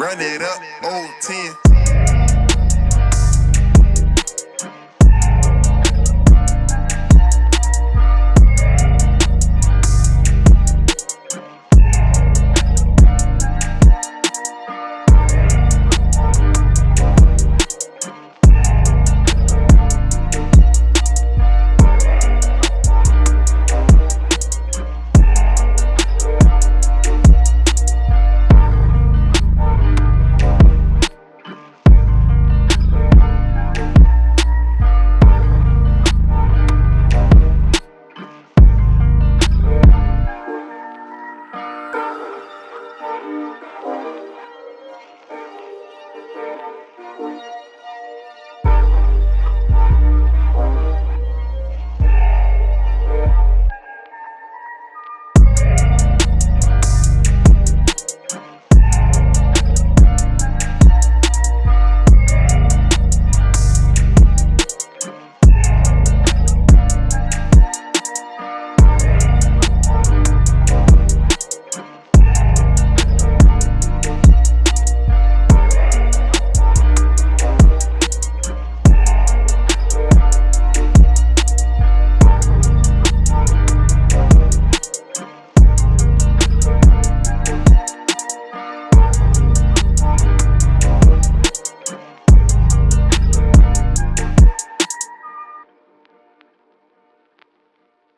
Run it up, old 10.